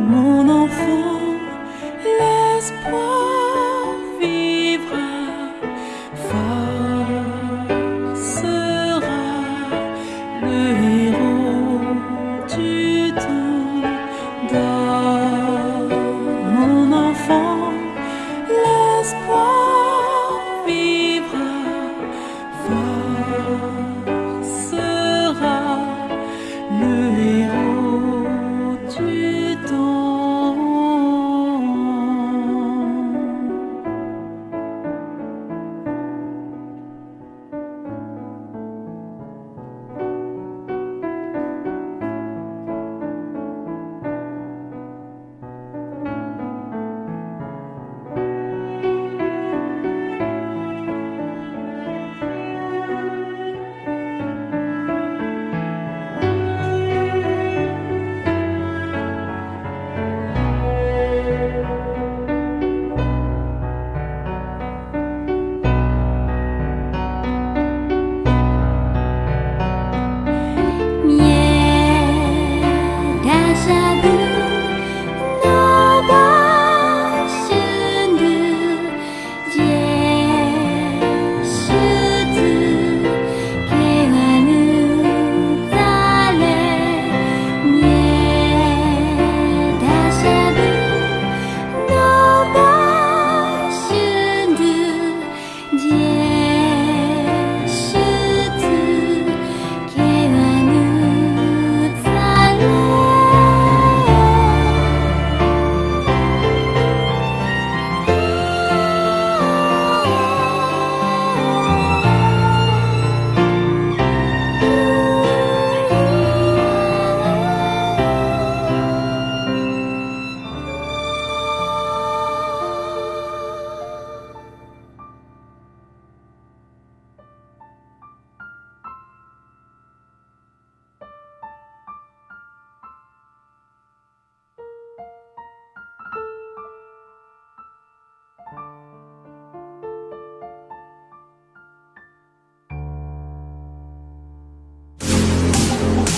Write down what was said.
mon enfant, l'espoir vivra, fort sera le héros du temps.